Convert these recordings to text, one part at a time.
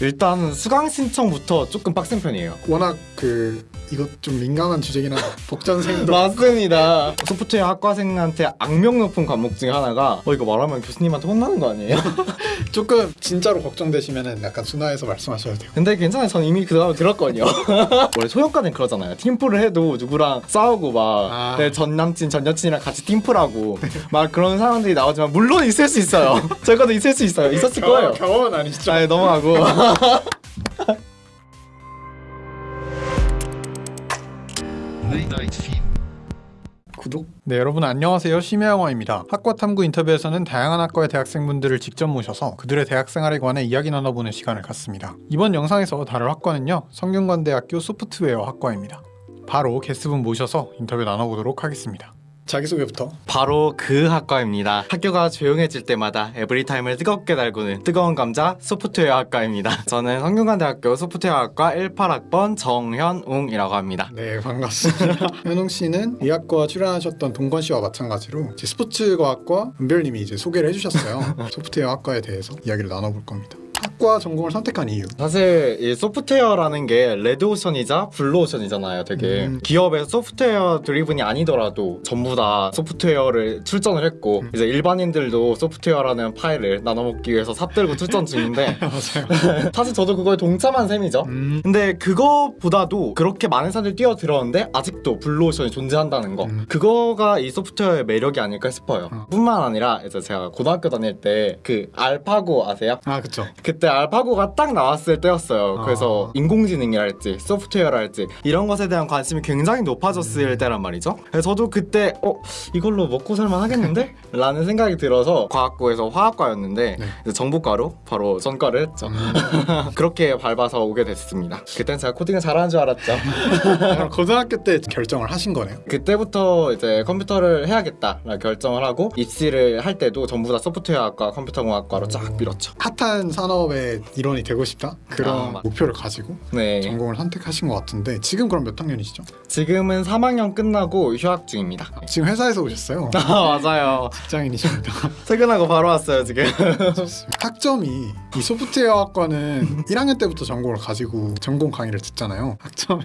일단 수강 신청부터 조금 빡센 편이에요. 워낙 그 이것 좀 민감한 주제긴 하다. 복전생도 맞습니다. 소프트웨어 학과생한테 악명 높은 과목 중에 하나가 어 이거 말하면 교수님한테 혼나는 거 아니에요? 조금 진짜로 걱정되시면은 약간 순화해서 말씀하셔도 돼요. 근데 괜찮아요. 전 이미 그 다음에 들었거든요. 원래 소형과는 그러잖아요. 팀플을 해도 누구랑 싸우고 막 아. 내전 남친 전 여친이랑 같이 팀플하고 막 그런 사람들이 나오지만 물론 있을 수 있어요. 저희도 있을 수 있어요. 있었을 거예요. 경험은 아니시죠? 아니 넘어가고 구독. 네 여러분 안녕하세요 심야영화입니다. 학과 탐구 인터뷰에서는 다양한 학과의 대학생분들을 직접 모셔서 그들의 대학생활에 관해 이야기 나눠보는 시간을 갖습니다. 이번 영상에서 다룰 학과는요 성균관대학교 소프트웨어 학과입니다. 바로 게스트분 모셔서 인터뷰 나눠보도록 하겠습니다. 자기소개부터 바로 그 학과입니다. 학교가 조용해질 때마다 에브리타임을 뜨겁게 달구는 뜨거운 감자 소프트웨어 학과입니다. 저는 성균관대학교 소프트웨어 학과 18학번 정현웅이라고 합니다. 네 반갑습니다. 현웅 씨는 이 학과 출연하셨던 동건 씨와 마찬가지로 스포츠과학과 은별님이 이제 소개를 해주셨어요. 소프트웨어 학과에 대해서 이야기를 나눠볼 겁니다. 학과 전공을 선택한 이유. 사실 이 소프트웨어라는 게 레드오션이자 블루오션이잖아요. 되게 음. 기업에서 software driven이 아니더라도 전부 다 소프트웨어를 출전을 했고 음. 이제 일반인들도 소프트웨어라는 파이를 나눠먹기 위해서 삽들고 출전 중인데 맞아요. 사실 저도 그거에 동참한 셈이죠. 음. 근데 그거보다도 그렇게 많은 사람들이 뛰어들었는데 아직도 블루오션이 존재한다는 거 음. 그거가 이 소프트웨어의 매력이 아닐까 싶어요 어. 뿐만 아니라 이제 제가 고등학교 다닐 때 그 알파고 아세요? 아 그쵸. 그때 알파고가 딱 나왔을 때였어요. 아. 그래서 인공지능이랄지 소프트웨어랄지 이런 것에 대한 관심이 굉장히 높아졌을 음. 때란 말이죠. 그래서 저도 그때 어 이걸로 먹고 살만 하겠는데? 라는 생각이 들어서 과학고에서 화학과였는데 네. 이제 정보과로 바로 전과를 했죠. 음. 그렇게 밟아서 오게 됐습니다. 그땐 제가 코딩을 잘하는 줄 알았죠. 고등학교 때 결정을 하신 거네요. 그때부터 이제 컴퓨터를 해야겠다 결정을 하고 입시를 할 때도 전부 다 소프트웨어학과 컴퓨터공학과로 쫙 밀었죠. 핫한 산업 의 일원이 되고 싶다 그런 아, 맞- 목표를 가지고 네. 전공을 선택하신 것 같은데 지금 그럼 몇 학년이시죠? 지금은 3학년 끝나고 휴학 중입니다. 지금 회사에서 오셨어요. 아 맞아요. 직장인이십니다. 퇴근하고 바로 왔어요 지금. 학점이 이 소프트웨어 학과는 1학년 때부터 전공을 가지고 전공 강의를 듣잖아요. 학점이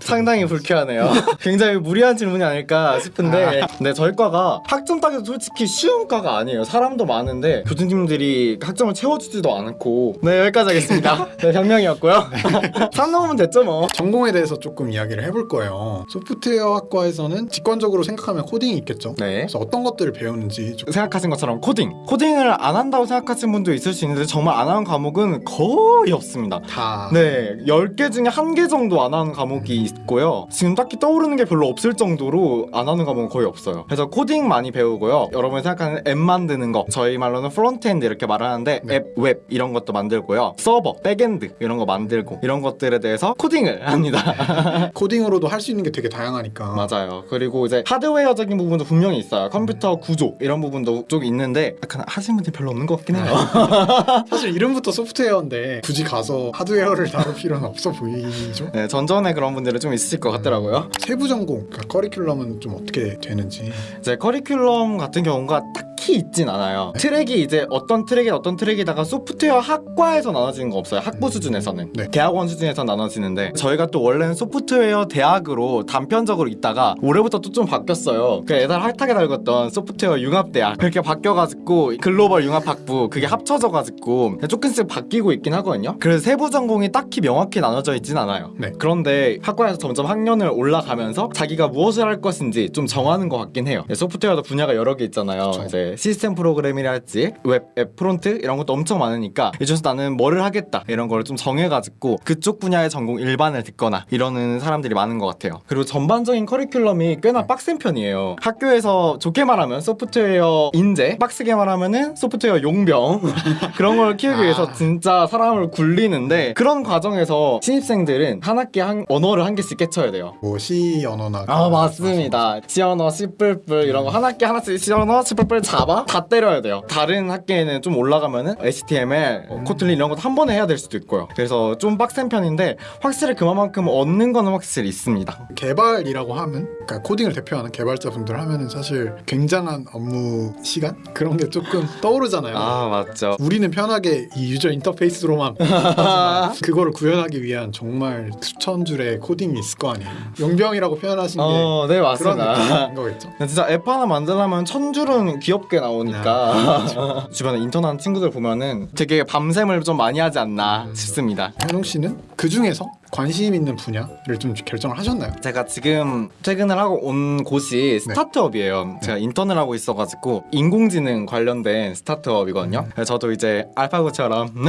상당히 불쾌하네요. 굉장히 무리한 질문이 아닐까 싶은데, 네 저희 과가 학점 따기도 솔직히 쉬운 과가 아니에요. 사람도 많은데 교수님들이 학점을 채워주지도 않고, 네 여기까지 하겠습니다. 네 변명이었고요. 산 넘으면 됐죠 뭐. 전공에 대해서 조금 이야기를 해볼 거예요. 소프트웨어 학과에서는 직관적으로 생각하면 코딩이 있겠죠. 네. 그래서 어떤 것들을 배우는지 좀 생각하신 것처럼 코딩. 코딩을 안 한다고 생각하시는 분도 있을 수 있는데 정말 안 하는 과목은 거의 없습니다. 다 네, 10개 중에 한개 정도 안 하는 과목이 있고요. 지금 딱히 떠오르는 게 별로 없을 정도로 안 하는 과목은 거의 없어요. 그래서 코딩 많이 배우고요. 여러분이 생각하는 앱 만드는 거, 저희 말로는 frontend 이렇게 말을 하는데 네. 앱, 웹 이런 것도 만들고요. 서버, backend 이런 거 만들고 이런 것들에 대해서 코딩을 합니다. 코딩으로도 할 수 있는 게 되게 다양하니까 맞아요. 그리고 이제 하드웨어적인 부분도 분명히 있어요. 컴퓨터 구조 이런 부분도 좀 있는데 약간 하시는 분들이 별로 없는 것 같긴 해요. 사실 이름부터 소프트웨어인데 굳이 가서 하드웨어를 다룰 필요는 없어 보이죠. 네, 전전에 그런 분들은 좀 있으실 것 같더라고요. 세부 전공, 그러니까 커리큘럼은 좀 어떻게 되는지. 이제 커리큘럼 같은 경우가 딱히 있진 않아요. 트랙이 이제 어떤 트랙에 어떤 트랙에다가 소프트웨어 학과에서 나눠지는 거 없어요. 학부 수준에서는. 네. 대학원 수준에서 나눠지는데 저희가 또 원래는 소프트웨어 대학으로 단편적으로 있다가 올해부터 또 좀 바뀌었어요. 그 애들 핫하게 달궜던 소프트웨어 융합대학 그렇게 바뀌어가지고 글로벌 융합학부 그게 합쳐져가지고 조금씩 바뀌고 있긴 하거든요. 그래서 세부 전공이 딱히 명확히 나눠져 있진 않아요. 네. 그런데 학과에서 점점 학년을 올라가면서 자기가 무엇을 할 것인지 좀 정하는 것 같긴 해요. 네, 소프트웨어도 분야가 여러 개 있잖아요. 그쵸. 이제 시스템 프로그램이랄지 웹, 앱 프론트 이런 것도 엄청 많 으니까 이 중에서 나는 뭐를 하겠다 이런 걸좀 정해가지고 그쪽 분야의 전공 일반을 듣거나 이러는 사람들이 많은 것 같아요. 그리고 전반적인 커리큘럼이 꽤나 빡센 편이에요. 학교에서 좋게 말하면 소프트웨어 인재, 빡세게 말하면은 소프트웨어 용병 그런 걸 키우기 아. 위해서 진짜 사람을 굴리는데 그런 과정에서 신입생들은 한 학기 한 언어를 한 개씩 깨쳐야 돼요. 뭐 C 언어나 아 맞습니다. C언어, C++ 이런 거 하나씩 하나씩 C언어, C++ 잡아 다 때려야 돼요. 다음 학기에는 좀 올라가면은 HTML, 어, 코틀린 이런 것도 한 번에 해야 될 수도 있고요. 그래서 좀 빡센 편인데 확실히 그만큼 얻는 거는 확실히 있습니다. 개발이라고 하면 그러니까 코딩을 대표하는 개발자분들 하면은 사실 굉장한 업무 시간 그런 게 조금 떠오르잖아요. 아 맞죠. 우리는 편하게 이 유저 인터페이스로만 그거를 구현하기 위한 정말 수천 줄의 코딩이 있을 거 아니에요. 용병이라고 표현하신 게 어, 네 그런 맞습니다. 느낌인 거겠죠. 진짜 앱 하나 만들려면 천 줄은 귀엽게 나오니까 주변에 인턴하는 친구들 보면은 되게 밤샘을 좀 많이 하지 않나 싶습니다. 현웅 씨는? 그 중에서 관심 있는 분야를 좀 결정을 하셨나요? 제가 지금 퇴근을 하고 온 곳이 스타트업이에요. 제가 인턴을 하고 있어가지고 인공지능 관련된 스타트업이거든요. 그래서 저도 이제 알파고처럼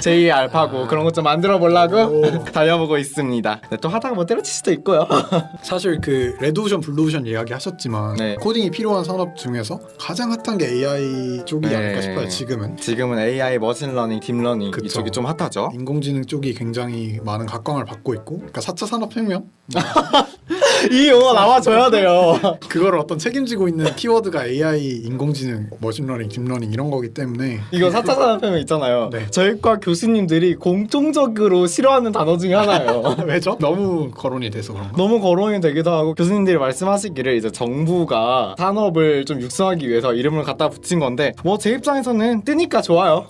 제2의 알파고 그런 것 좀 만들어 보려고 달려보고 있습니다. 근데 또 하다가 뭐 때려칠 수도 있고요. 사실 그 레드오션, 블루오션 이야기 하셨지만 네. 코딩이 필요한 산업 중에서 가장 핫한 게 AI 쪽이지 네. 않을까 싶어요. 지금은 지금은 AI, 머신러닝, 딥러닝 그쵸. 이쪽이 좀 핫하죠. 인공지능 쪽이 굉장히 많은 각광을 받고 있고 그러니까 4차 산업혁명 이 용어 나와줘야 돼요. 그거를 어떤 책임지고 있는 키워드가 AI, 인공지능, 머신러닝, 딥러닝 이런 거기 때문에 이거 4차 산업혁명 있잖아요. 네. 저희과 교수님들이 공통적으로 싫어하는 단어 중에 하나예요. 왜죠? 너무 거론이 돼서 그런 거. 너무 거론이 되기도 하고 교수님들이 말씀하시기를 이제 정부가 산업을 좀 육성하기 위해서 이름을 갖다 붙인 건데 뭐 제 입장에서는 뜨니까 좋아요.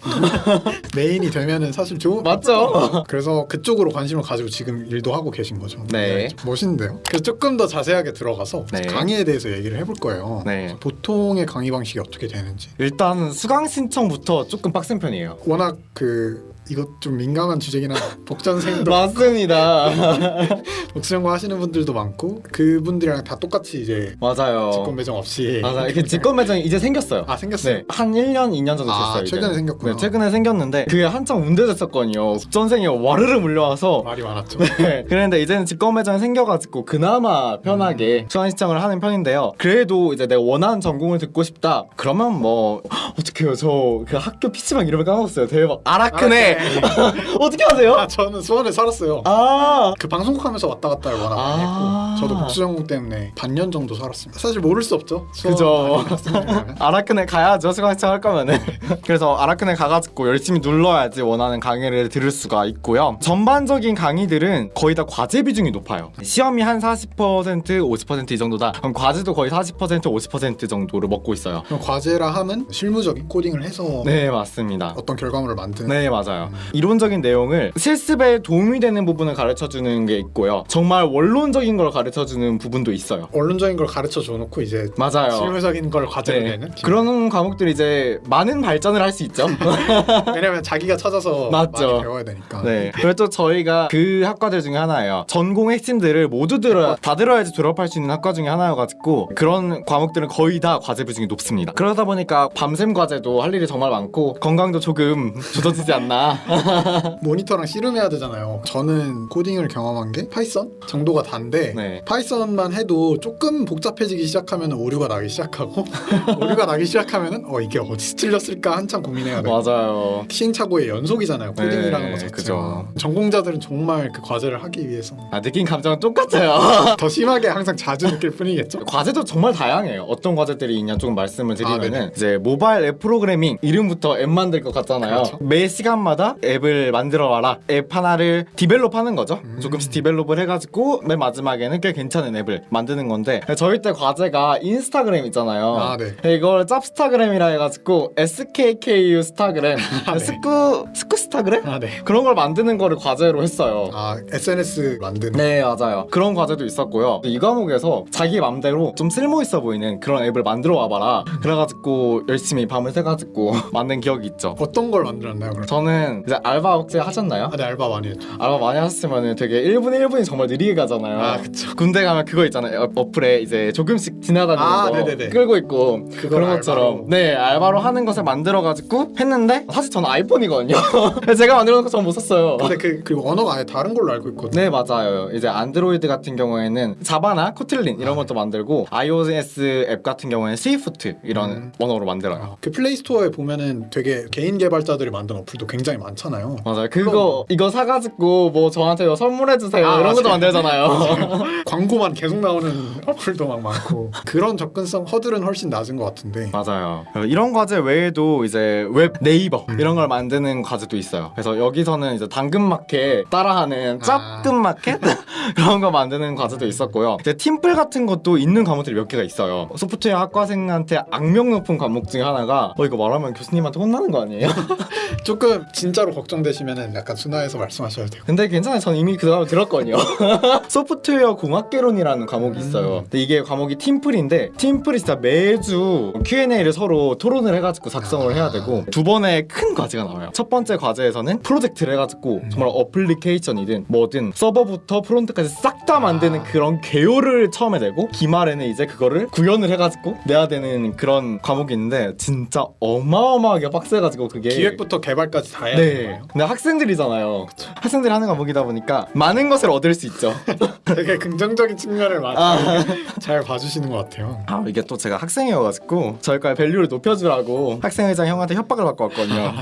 메인이 되면은 사실 좋은 맞죠? 그래서 그쪽으로 관심을 가지고 지금 일도 하고 계신 거죠. 네. 멋있는데요. 그래서 조금 더 자세하게 들어가서 네. 강의에 대해서 얘기를 해볼 거예요. 네. 보통의 강의 방식이 어떻게 되는지. 일단 수강 신청부터 조금 빡센 편이에요. 워낙 그 이것 좀 민감한 주제긴 한 복전생도 맞습니다. 복수전공 하시는 분들도 많고 그분들이랑 다 똑같이 이제 맞아요. 직권 배정 없이 맞아. 이게 직권 매장이 이제 생겼어요. 아 생겼어요. 네, 한 1년, 2년 정도 아, 됐어요. 최근에 이제는. 생겼구나. 네, 최근에 생겼는데 그게 한창 문제됐었거든요. 국전생이 와르르 물려와서 말이 많았죠. 네. 그런데 이제는 직권 매장이 생겨가지고 그나마 편하게 수강 신청을 하는 편인데요. 그래도 이제 내가 원하는 전공을 듣고 싶다. 그러면 뭐 어떡해요. 저 그 학교 PC방 이름을 까먹었어요. 대박. 아라크네. 어떻게 하세요? 아 저는 수원에 살았어요. 아. 그 방송국 하면서 왔다 갔다를 워낙 많이 아. 했고 저도 복수전공 때문에 반년 정도 살았습니다. 사실 모를 수 없죠. 그죠. 아라크네 가야죠 수강 신청 할 거면은 그래서 아라크네 가가지고 열심히 눌러야지 원하는 강의를 들을 수가 있고요 전반적인 강의들은 거의 다 과제 비중이 높아요 시험이 한 40% 50%이 정도다 그럼 과제도 거의 40% 50% 정도를 먹고 있어요 그럼 과제라 함은 실무적인 코딩을 해서 네 맞습니다 어떤 결과물을 만드는 네 맞아요 이론적인 내용을 실습에 도움이 되는 부분을 가르쳐주는 게 있고요 정말 원론적인 걸 가르쳐주는 부분도 있어요 언론적인 걸 가르쳐 줘 놓고 이제 맞아요 실무적인 걸 과제로 네. 내는 그런 과목들이 이제 많은 발전을 할 수 있죠 왜냐면 자기가 찾아서 맞죠. 많이 배워야 되니까 네. 그리고 또 저희가 그 학과들 중에 하나예요. 전공 핵심들을 모두 들어야 다 들어야지 졸업할 수 있는 학과 중에 하나여가지고 그런 과목들은 거의 다 과제 비중이 높습니다. 그러다 보니까 밤샘 과제도 할 일이 정말 많고 건강도 조금 조져지지 않나. 모니터랑 씨름해야 되잖아요. 저는 코딩을 경험한 게 파이썬 정도가 단데 네. 파이썬만 해도 조금 복잡해지기 시작하면 오류가 나기 시작하고 오류가 나기 시작하면 어 이게 어디서 틀렸을까 한참 고민해야 돼요. 맞아요. 시행착오의 연속이잖아요. 코딩이라는 네, 것 자체가. 그죠. 전공자들은 정말 그 과제를 하기 위해서 아, 느낀 감정은 똑같아요. 더 심하게 항상 자주 느낄 뿐이겠죠. 과제도 정말 다양해요. 어떤 과제들이 있냐 조금 말씀을 아, 드리면은 네네. 이제 모바일 앱 프로그래밍 이름부터 앱 만들 것 같잖아요. 그렇죠. 매 시간마다 앱을 만들어 와라. 앱 하나를 develop 하는 거죠. 음. 조금씩 develop을 해가지고 맨 마지막에는 꽤 괜찮은 앱을 만드는 건데 저희 때 과제가 인스타그램 있잖아요. 아, 네. 이걸 짭스타그램이라 해가지고 SKKU 스타그램, 스쿠 스쿠 스타그램 아 네. 그런 걸 만드는 거를 과제로 했어요. 아 SNS 만드는. 네 맞아요 그런 과제도 있었고요 이 과목에서 자기 맘대로 좀 쓸모 있어 보이는 그런 앱을 만들어 와봐라 그래가지고 열심히 밤을 새가지고 만든 기억이 있죠 어떤 걸 만들었나요? 그럼? 저는 이제 알바 혹시 하셨나요? 아, 네 알바 많이 했죠. 알바 많이 하셨으면 되게 1분 1분이 정말 느리게 가잖아요 아, 그쵸. 군대 가면 그거 있잖아요 어- 어플에 이제 조금씩 지나다니는 아, 거 네네네. 끌고 있고 그런 것처럼 알바로. 네 알바로 하는 것을 만들어가지고 했는데 사실 저는 아이폰이거든요 제가 만들어 놓은 거 전 못 썼어요. 근데 그 그리고 언어가 아예 다른 걸로 알고 있거든요. 네 맞아요. 이제 안드로이드 같은 경우에는 자바나 코틀린 이런 아, 것도 만들고 iOS 앱 같은 경우에는 스위프트 이런 음. 언어로 만들어요. 아, 그 플레이 스토어에 보면은 되게 개인 개발자들이 만든 어플도 굉장히 많잖아요. 맞아요. 그거 이거 사가지고 뭐 저한테 이거 선물해 주세요 아, 이런 것도. 만들잖아요. 광고만 계속 나오는 어플도 막 많고 그런 접근성 허들은 훨씬 낮은 것 같은데 맞아요. 이런 과제 외에도 이제 웹 네이버 음. 이런 걸 만드는 과제도 있어요. 그래서 여기서는 이제 당근마켓 따라하는 아. 짭근마켓 그런 거 만드는 과제도 있었고요. 이제 팀플 같은 것도 있는 과목들이 몇 개가 있어요. 소프트웨어 학과생한테 악명 높은 과목 중에 하나가 어 이거 말하면 교수님한테 혼나는 거 아니에요? 조금 진 짜로 걱정되시면은 약간 순화해서 말씀하셔도 돼요. 근데 괜찮아요. 전 이미 그 다음에 들었거든요. 소프트웨어 공학개론이라는 과목이 있어요. 근데 이게 과목이 팀플인데 팀플이 진짜 매주 Q&A를 서로 토론을 해가지고 작성을 해야 되고 두 번의 큰 과제가 나와요. 첫 번째 과제에서는 프로젝트를 해가지고 정말 어플리케이션이든 뭐든 서버부터 프론트까지 싹 다 만드는 그런 개요를 처음에 내고 기말에는 이제 그거를 구현을 해가지고 내야 되는 그런 과목이 있는데 진짜 어마어마하게 빡세가지고 그게 기획부터 개발까지 다 해야 되는 네. 근데 학생들이잖아요. 학생들이 하는 과목이다 보니까 많은 것을 얻을 수 있죠. 되게 긍정적인 측면을 많이 잘 봐주시는 것 같아요. 아 이게 또 제가 학생이어가지고 저희과의 value를 높여주라고 학생회장 형한테 협박을 받고 왔거든요.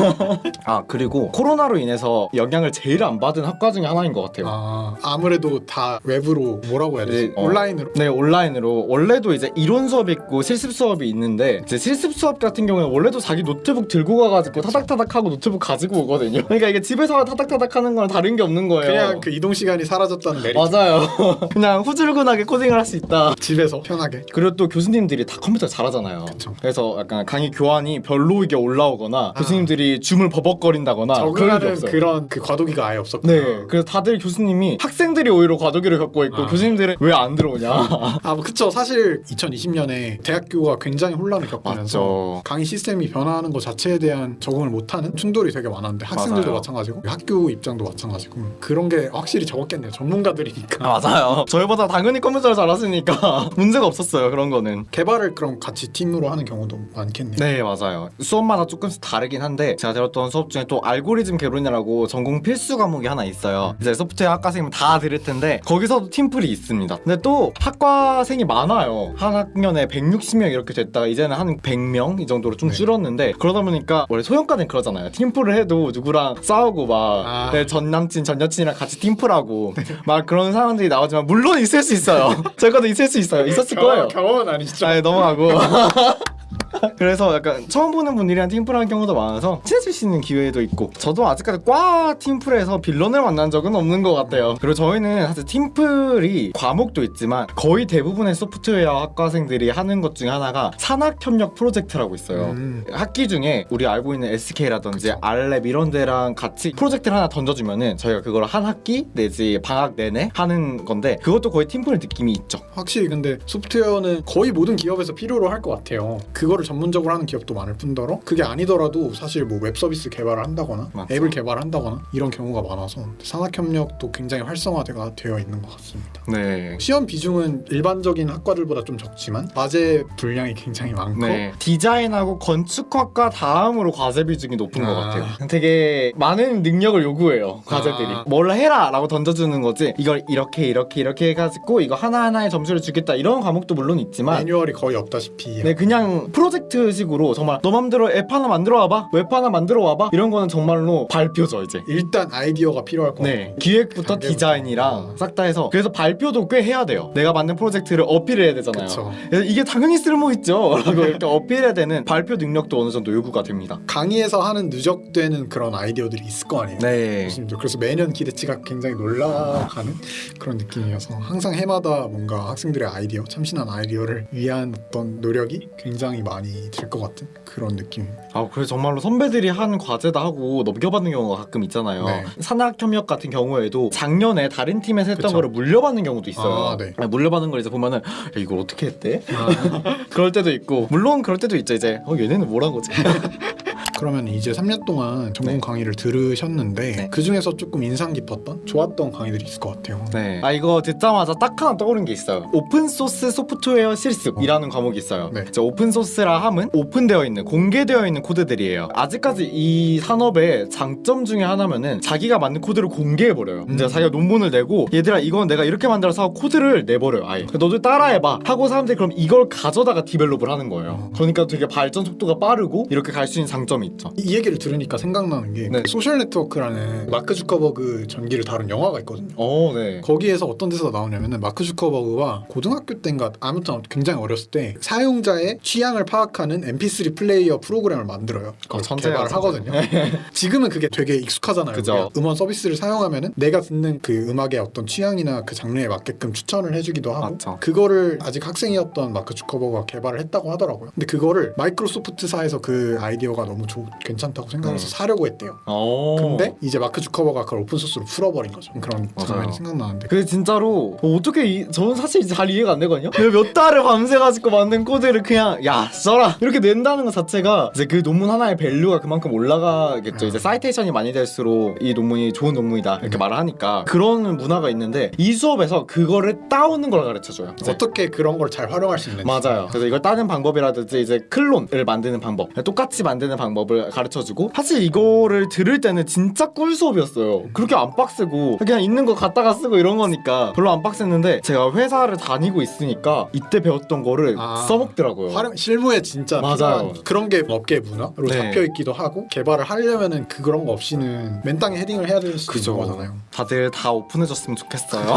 아 그리고 코로나로 인해서 영향을 제일 안 받은 학과 중에 하나인 것 같아요. 아, 아무래도 다 외부로 뭐라고 해야 되지? 네, 어. 온라인으로 네 온라인으로 원래도 이제 이론 수업이 있고 실습 수업이 있는데 이제 실습 수업 같은 경우는 원래도 자기 노트북 들고 가가지고 타닥타닥 하고 노트북 가지고 오거든요. 그러니까 이게 집에서 타닥타닥 하는 거랑 다른 게 없는 거예요. 그냥 그 이동 시간이 사라졌다는 메리트. 맞아요. 그냥 후줄근하게 코딩을 할 수 있다. 집에서 편하게. 그리고 또 교수님들이 다 컴퓨터 잘하잖아요. 그쵸. 그래서 약간 강의 교환이 별로 이게 올라오거나 아. 교수님들이 줌을 버벅거린다거나 적응하는. 그런 그 과도기가 아예 없었구나. 네, 그래서 다들 교수님이 학생들이 오히려 과도기를 겪고 있고 아. 교수님들은 왜 안 들어오냐. 아, 뭐 그쵸. 사실 2020년에 대학교가 굉장히 혼란을 겪으면서 맞죠. 강의 시스템이 변화하는 것 자체에 대한 적응을 못하는 충돌 이 되게 많았는데 학생들도 맞아요. 마찬가지고 학교 입장도 마찬가지고 그런 게 확실히 적었겠네요. 전문가들이니까. 아, 맞아요. 저희보다 당연히 컴퓨터를 잘하시니까 문제가 없었어요. 그런 거는. 개발을 그럼 같이 팀으로 하는 경우도 많겠네요. 네 맞아요 수업마다 조금씩 다르긴 한데 제가 들었던 수업 중에 또 알고리즘 개론이라고 전공 필수 과목이 하나 있어요 이제 소프트웨어 학과생이면 다 들을 텐데 거기서도 팀플이 있습니다 근데 또 학과생이 많아요 한 학년에 160명 이렇게 됐다가 이제는 한 100명 이 정도로 좀 네. 줄었는데 그러다 보니까 원래 소형과는 그러잖아요 팀 플을 해도 누구랑 싸우고 막 아. 내전 남친 전 여친이랑 같이 팀플하고 막 그런 상황들이 나오지만 물론 있을 수 있어요 저희과도 있을 수 있어요 있었을 거예요 경험은 아니시죠? 아 넘어가고 그래서 약간 처음 보는 분들이랑 팀플 하는 경우도 많아서 친해질 수 있는 기회도 있고 저도 아직까지 과 팀플에서 빌런을 만난 적은 없는 것 같아요 그리고 저희는 사실 팀플이 과목도 있지만 거의 대부분의 소프트웨어 학과생들이 하는 것 중에 하나가 산학협력 프로젝트라고 있어요 음. 학기 중에 우리 알고 있는 SK라든지 알랩 이런 데랑 같이 프로젝트를 하나 던져주면은 저희가 그걸 한 학기 내지 방학 내내 하는 건데 그것도 거의 팀플 느낌이 있죠 확실히 근데 소프트웨어는 거의 모든 기업에서 필요로 할 것 같아요. 그거를 전문적으로 하는 기업도 많을 뿐더러 그게 아니더라도 사실 뭐 웹 서비스 개발을 한다거나 맞죠. 앱을 개발한다거나 이런 경우가 많아서 산학 협력도 굉장히 활성화가 되어 있는 것 같습니다. 네 시험 비중은 일반적인 학과들보다 좀 적지만 과제 분량이 굉장히 많고 네. 디자인하고 건축학과 다음으로 과제 비중이 높은 것 아. 같아요. 되게 많은 능력을 요구해요. 과제들이. 아. 뭘 해라 라고 던져주는 거지. 이걸 이렇게 이렇게 이렇게 해가지고 이거 하나 하나의 점수를 주겠다 이런 과목도 물론 있지만. 매뉴얼이 거의 없다시피 네 그냥 프로젝트 식으로 정말 너 맘대로 앱 하나 만들어 와봐 웹 하나 만들어 와봐 이런 거는 정말로 발표죠 이제 일단 아이디어가 필요할 것네 기획부터. 디자인이랑 어. 싹다 해서 그래서 발표도 꽤 해야 돼요 내가 만든 프로젝트를 어필을 해야 되잖아요 그쵸. 그래서 이게 당연히 쓸모 있죠. 라고 이렇게 어필해야 되는 발표 능력도 어느 정도 요구가 됩니다. 강의에서 하는 누적되는 그런 아이디어들이 있을 거 아니에요. 네. 교수님들. 그래서 매년 기대치가 굉장히 올라가는 그런 느낌이어서 항상 해마다 뭔가 학생들의 아이디어, 참신한 아이디어를 위한 어떤 노력이 굉장히 많이 들 것 같은 그런 느낌입니다. 아, 그래 정말로 선배들이 한 과제다 하고 넘겨받는 경우가 가끔 있잖아요. 네. 산학협력 같은 경우에도 작년에 다른 팀에서 했던 그쵸. 거를 물려받는 경우도 있어요. 아, 네. 아니, 물려받는 걸 이제 보면은 야, 이걸 어떻게 했대? 아, 그럴 때도 있고 물론 그럴 때도 있죠. 이제 어 얘네는 뭐 한 거지? 그러면 이제 3년 동안 전공 네. 강의를 들으셨는데 네. 그 중에서 조금 인상 깊었던 좋았던 강의들이 있을 것 같아요. 네. 아 이거 듣자마자 딱 하나 떠오른 게 있어요. 오픈 소스 소프트웨어 실습이라는 과목이 있어요. 네. 이제 오픈 소스라 함은 오픈되어 있는 공개되어 있는 코드들이에요. 아직까지 이 산업의 장점 중에 하나면은 자기가 만든 코드를 공개해 버려요. 음. 이제 자기가 논문을 내고 얘들아 이건 내가 이렇게 만들어서 코드를 내버려요. 아예. 너도 따라해봐 하고 사람들이 그럼 이걸 가져다가 develop을 하는 거예요. 그러니까 되게 발전 속도가 빠르고 이렇게 갈 수 있는 장점이 있죠. 이 얘기를 들으니까 생각나는 게 네. 소셜 네트워크라는 마크 주커버그 전기를 다룬 영화가 있거든요. 어, 네. 거기에서 어떤 데서 나오냐면은 마크 주커버그가 고등학교 때인가 아무튼 굉장히 어렸을 때 사용자의 취향을 파악하는 MP3 플레이어 프로그램을 만들어요. 어, 개발을 천재. 하거든요. 지금은 그게 되게 익숙하잖아요. 그죠. 음원 서비스를 사용하면은 내가 듣는 그 음악의 어떤 취향이나 그 장르에 맞게끔 추천을 해주기도 하고 맞죠. 그거를 아직 학생이었던 마크 주커버가 개발을 했다고 하더라고요. 근데 그거를 마이크로소프트사에서 그 아이디어가 너무 좋, 괜찮다고 생각해서 음. 사려고 했대요. 어. 근데 이제 마크 주커버가 그걸 오픈 소스로 풀어버린 거죠. 그런 맞아요. 장면이 생각나는데 그 진짜로 어, 어떻게 이, 저는 사실 잘 이해가 안 되거든요. 몇 달을 밤새 가지고 만든 코드를 그냥 야 써라 이렇게 낸다는 것 자체가 이제 그 논문 하나의 value가 그만큼 올라가겠죠. 아. 이제 citation이 많이 될수록 이 논문이 좋은 논문이다 이렇게 네. 말을 하니까 그런 문화가 있는데 이 수업에서 그거를 따오는 걸 가르쳐줘요. 이제 어떻게 그런 걸 잘 활용할 수 있는지 맞아요. 그래서 이걸 따는 방법이라든지 이제 클론을 만드는 방법, 똑같이 만드는 방법 을 가르쳐주고 사실 이거를 들을 때는 진짜 꿀 수업이었어요. 그렇게 안 빡세고 그냥 있는 거 갖다가 쓰고 이런 거니까 별로 안 빡셌는데 제가 회사를 다니고 있으니까 이때 배웠던 거를 아. 써먹더라고요. 활용 실무에 진짜 맞아요. 그런 게 업계 문화로 네. 잡혀 있기도 하고 개발을 하려면 은 그런 거 없이는 맨땅에 헤딩을 해야 될 그죠. 있는 거잖아요. 다들 다 오픈해줬으면 좋겠어요.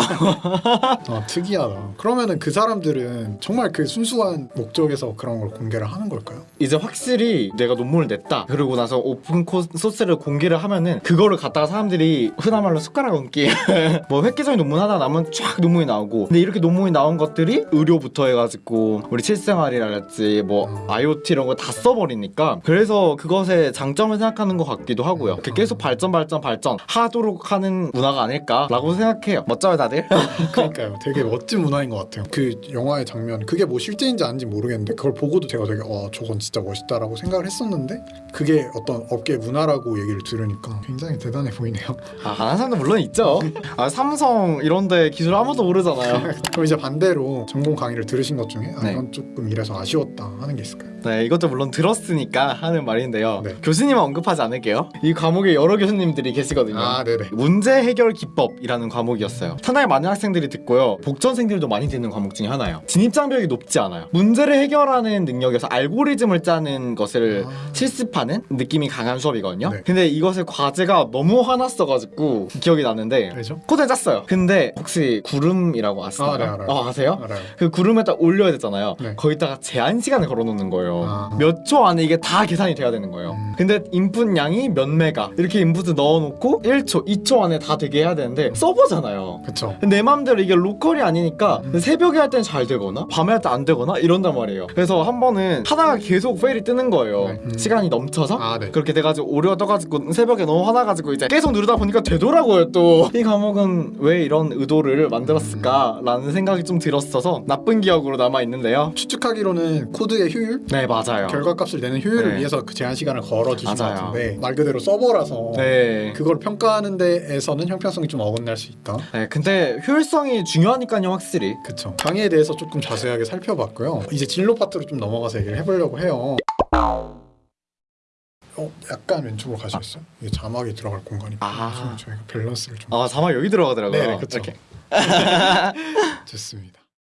아 특이하다. 그러면은 그 사람들은 정말 그 순수한 목적에서 그런 걸 공개를 하는 걸까요? 이제 확실히 내가 논문을 냈다. 그러고 나서 오픈 코 소스를 공개를 하면은 그거를 갖다가 사람들이 흔한 말로 숟가락 얹기 뭐 획기적인 논문 하나 나면 쫙 논문이 나오고 근데 이렇게 논문이 나온 것들이 의료부터 해가지고 우리 실생활이랄지 뭐 음. IoT 이런 거 다 써버리니까 그래서 그것의 장점을 생각하는 것 같기도 하고요. 계속 발전 발전 발전 하도록 하는 문화가 아닐까라고 생각해요. 멋져요 다들? 그러니까요. 되게 멋진 문화인 것 같아요. 그 영화의 장면 그게 뭐 실제인지 아닌지 모르겠는데 그걸 보고도 제가 되게 와 저건 진짜 멋있다라고 생각을 했었는데 그게 어떤 업계 문화라고 얘기를 들으니까 굉장히 대단해 보이네요. 아, 아는 사람도 물론 있죠. 아, 삼성 이런데 기술 아무도 모르잖아요. 그럼 이제 반대로 전공 강의를 들으신 것 중에 아, 네. 이건 조금 이래서 아쉬웠다 하는 게 있을까요? 네, 이것도 물론 들었으니까 하는 말인데요. 네. 교수님은 언급하지 않을게요. 이 과목에 여러 교수님들이 계시거든요. 아 네네. 문제 해결 기법이라는 과목이었어요. 상당히 많은 학생들이 듣고요. 복전생들도 많이 듣는 과목 중에 하나예요. 진입 장벽이 높지 않아요. 문제를 해결하는 능력에서 알고리즘을 짜는 것을 아. 실습하는 느낌이 강한 수업이거든요. 네. 근데 이것의 과제가 너무 화났어가지고 기억이 나는데 알죠? 코드를 짰어요. 근데 혹시 구름이라고 아시나요? 아, 네, 알아요. 어, 아세요? 알아요. 그 구름에다 올려야 되잖아요. 네. 거기다가 제한 시간을 걸어놓는 거예요. 아. 몇초 안에 이게 다 계산이 돼야 되는 거예요. 음. 근데 인풋 양이 몇 메가 이렇게 인풋을 넣어놓고 1초, 2초 안에 다 되게 해야 되는데 서버잖아요. 그쵸. 내 맘대로 이게 로컬이 아니니까 음. 새벽에 할 때는 잘 되거나 밤에 할 때 안 되거나 이런단 말이에요. 그래서 한 번은 하다가 계속 fail이 뜨는 거예요. 네. 음. 시간이 넘쳐서 아 네. 그렇게 돼가지고 오류가 떠가지고 새벽에 너무 화나가지고 이제 계속 누르다 보니까 되더라고요 또 이 과목은 왜 이런 의도를 만들었을까라는 생각이 좀 들었어서 나쁜 기억으로 남아 있는데요 추측하기로는 코드의 효율, 네 맞아요 결과값을 내는 효율을 네. 위해서 그 제한 시간을 걸어 주신 것 맞아요. 같은데 말 그대로 서버라서 네. 그걸 평가하는 데에서는 형평성이 좀 어긋날 수 있다. 네 근데 효율성이 중요하니까요 확실히 그쵸. 강의에 대해서 조금 자세하게 살펴봤고요. 이제 진로 파트로 좀 넘어가서 얘기를 해보려고 해요. 어, 약간 왼쪽으로 가시겠어요? 이게 자막이 들어갈 공간이 아. 저희가 밸런스를 좀 아 자막 여기 들어가더라고요 네, 네. 이렇게 좋습니다.